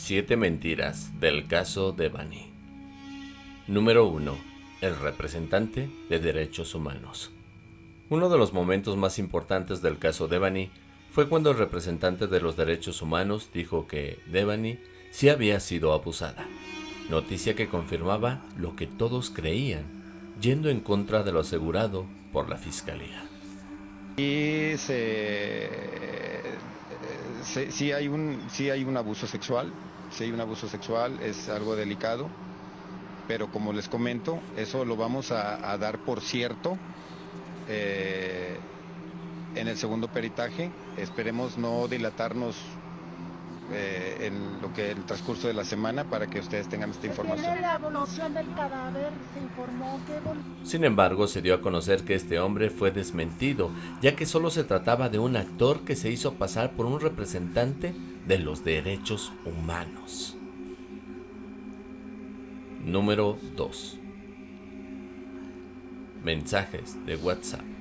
Siete mentiras del caso Devani. Número 1. El representante de derechos humanos. Uno de los momentos más importantes del caso Devani fue cuando el representante de los derechos humanos dijo que Devani sí había sido abusada, noticia que confirmaba lo que todos creían, yendo en contra de lo asegurado por la fiscalía. Y sí, hay un, sí hay un abuso sexual, si hay un abuso sexual es algo delicado, pero como les comento, eso lo vamos a, dar por cierto eh, en el segundo peritaje. Esperemos no dilatarnos eh, en lo que el transcurso de la semana para que ustedes tengan esta información. Sin embargo, se dio a conocer que este hombre fue desmentido, ya que solo se trataba de un actor que se hizo pasar por un representante de los derechos humanos. Número 2. Mensajes de WhatsApp.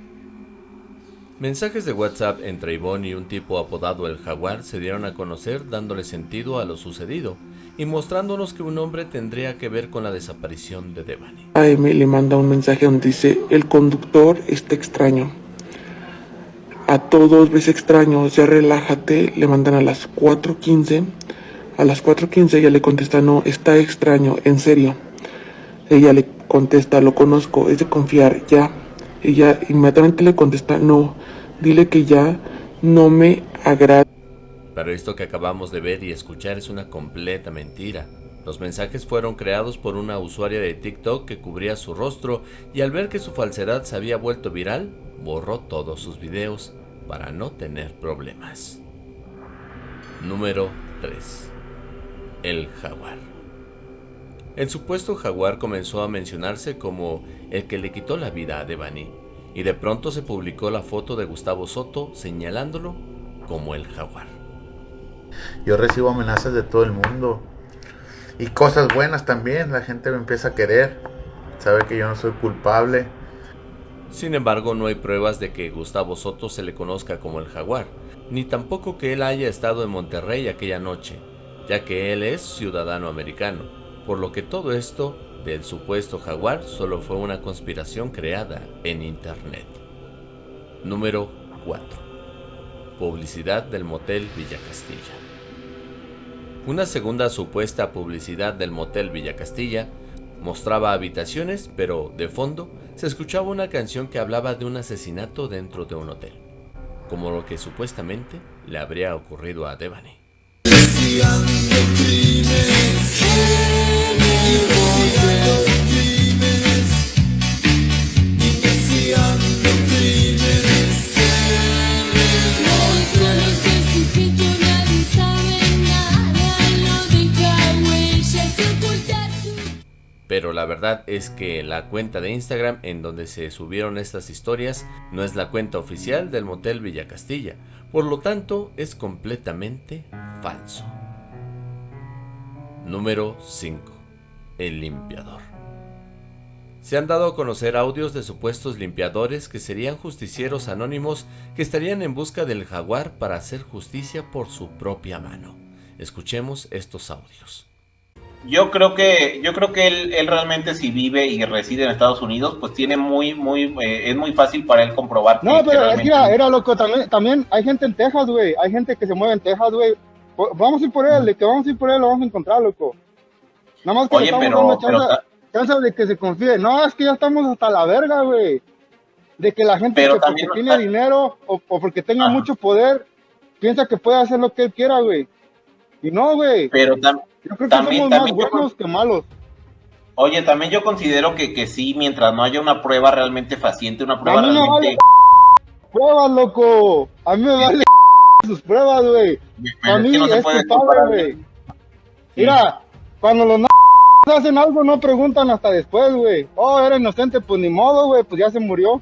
Mensajes de WhatsApp entre Ivonne y un tipo apodado el Jaguar se dieron a conocer dándole sentido a lo sucedido y mostrándonos que un hombre tendría que ver con la desaparición de Devani. A Amy le manda un mensaje donde dice, el conductor está extraño. A todos ves extraño, ya relájate, le mandan a las 4.15. A las 4.15 ella le contesta, no, está extraño, en serio. Ella le contesta, lo conozco, es de confiar, ya. Ella inmediatamente le contesta, no, dile que ya no me agrada. Pero esto que acabamos de ver y escuchar es una completa mentira. Los mensajes fueron creados por una usuaria de TikTok que cubría su rostro y al ver que su falsedad se había vuelto viral, borró todos sus videos para no tener problemas. Número 3. El jaguar. El supuesto jaguar comenzó a mencionarse como el que le quitó la vida a Devani, y de pronto se publicó la foto de Gustavo Soto señalándolo como el jaguar. Yo recibo amenazas de todo el mundo y cosas buenas también, la gente me empieza a querer, sabe que yo no soy culpable. Sin embargo, no hay pruebas de que Gustavo Soto se le conozca como el jaguar, ni tampoco que él haya estado en Monterrey aquella noche, ya que él es ciudadano americano por lo que todo esto del supuesto jaguar solo fue una conspiración creada en internet. Número 4. Publicidad del motel Villa Castilla. Una segunda supuesta publicidad del motel Villa Castilla mostraba habitaciones, pero de fondo se escuchaba una canción que hablaba de un asesinato dentro de un hotel, como lo que supuestamente le habría ocurrido a Devani. Pero la verdad es que la cuenta de Instagram en donde se subieron estas historias no es la cuenta oficial del motel Villa Castilla, por lo tanto es completamente falso. Número 5. El limpiador. Se han dado a conocer audios de supuestos limpiadores que serían justicieros anónimos que estarían en busca del jaguar para hacer justicia por su propia mano. Escuchemos estos audios. Yo creo que, yo creo que él, realmente si vive y reside en Estados Unidos, pues tiene muy, muy, eh, es muy fácil para él comprobar. No, pero era loco, también, también hay gente en Texas, güey, hay gente que se mueve en Texas, güey. Vamos a ir por él, de que vamos a ir por él, lo vamos a encontrar, loco. Nada más que Oye, pero, chance, de que se confíe. No, es que ya estamos hasta la verga, güey. De que la gente que porque tiene dinero o, porque tenga mucho poder, piensa que puede hacer lo que él quiera, güey. Y no, güey. Pero yo creo que también, somos más buenos que malos. Oye, también yo considero que, que sí, mientras no haya una prueba realmente faciente, una prueba realmente... Vale pruebas, loco. A mí me vale sus pruebas, güey. A mí es culpable, güey. Mira, cuando los hacen algo no preguntan hasta después, güey. Oh, era inocente, pues ni modo, güey, pues ya se murió.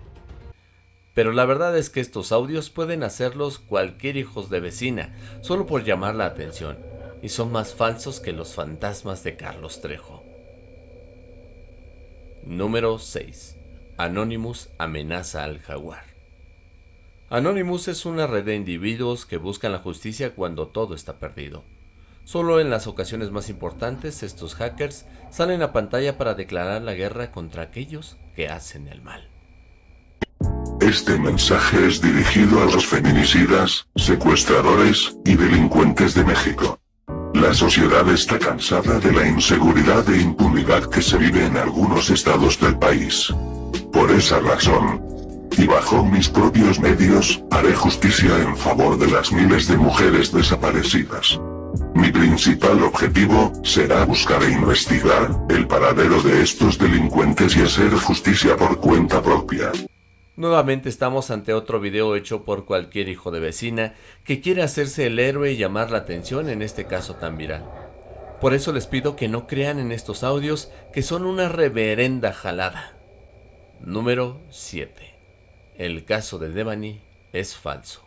Pero la verdad es que estos audios pueden hacerlos cualquier hijos de vecina, solo por llamar la atención y son más falsos que los fantasmas de Carlos Trejo. Número 6. Anonymous amenaza al jaguar. Anonymous es una red de individuos que buscan la justicia cuando todo está perdido. Solo en las ocasiones más importantes estos hackers salen a pantalla para declarar la guerra contra aquellos que hacen el mal. Este mensaje es dirigido a los feminicidas, secuestradores y delincuentes de México. La sociedad está cansada de la inseguridad e impunidad que se vive en algunos estados del país. Por esa razón, y bajo mis propios medios, haré justicia en favor de las miles de mujeres desaparecidas. Mi principal objetivo, será buscar e investigar, el paradero de estos delincuentes y hacer justicia por cuenta propia. Nuevamente estamos ante otro video hecho por cualquier hijo de vecina que quiere hacerse el héroe y llamar la atención en este caso tan viral. Por eso les pido que no crean en estos audios que son una reverenda jalada. Número 7. El caso de Devani es falso.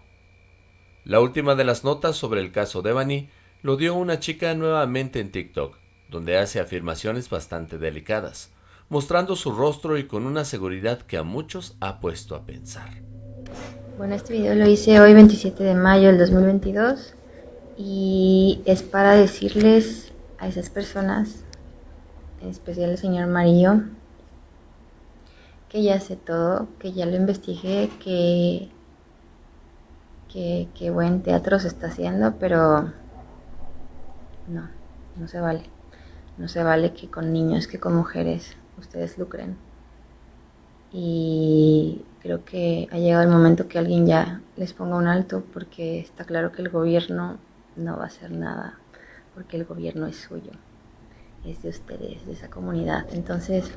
La última de las notas sobre el caso Devani lo dio una chica nuevamente en TikTok, donde hace afirmaciones bastante delicadas, mostrando su rostro y con una seguridad que a muchos ha puesto a pensar. Bueno, este video lo hice hoy 27 de mayo del 2022 y es para decirles a esas personas, en especial el señor Marillo, que ya sé todo, que ya lo investigué, que, que, que buen teatro se está haciendo, pero no, no se vale. No se vale que con niños, que con mujeres ustedes lucren. Y creo que ha llegado el momento que alguien ya les ponga un alto porque está claro que el gobierno no va a hacer nada porque el gobierno es suyo, es de ustedes, de esa comunidad. Entonces,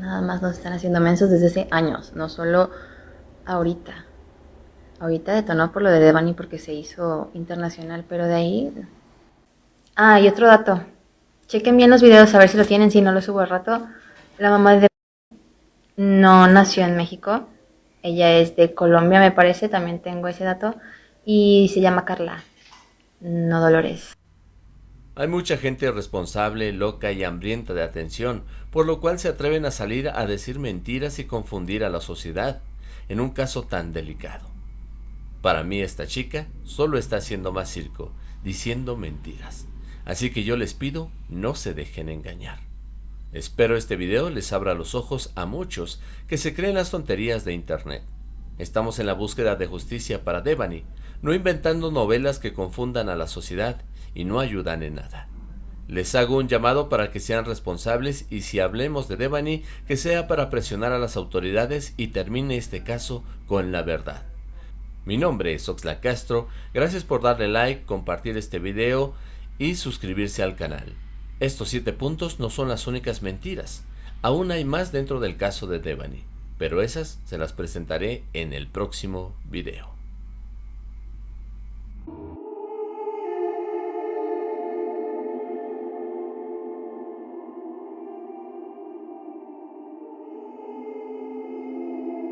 nada más nos están haciendo mensos desde hace años, no solo ahorita. Ahorita detonó por lo de Devani porque se hizo internacional, pero de ahí Ah, y otro dato. Chequen bien los videos a ver si lo tienen, si no lo subo al rato. La mamá de no nació en México. Ella es de Colombia, me parece, también tengo ese dato. Y se llama Carla, no Dolores. Hay mucha gente responsable, loca y hambrienta de atención, por lo cual se atreven a salir a decir mentiras y confundir a la sociedad, en un caso tan delicado. Para mí esta chica solo está haciendo más circo, diciendo mentiras. Así que yo les pido, no se dejen engañar. Espero este video les abra los ojos a muchos que se creen las tonterías de internet. Estamos en la búsqueda de justicia para Devani, no inventando novelas que confundan a la sociedad y no ayudan en nada. Les hago un llamado para que sean responsables y si hablemos de Devani, que sea para presionar a las autoridades y termine este caso con la verdad. Mi nombre es Oxla Castro, gracias por darle like, compartir este video y suscribirse al canal. Estos 7 puntos no son las únicas mentiras, aún hay más dentro del caso de Devani, pero esas se las presentaré en el próximo video.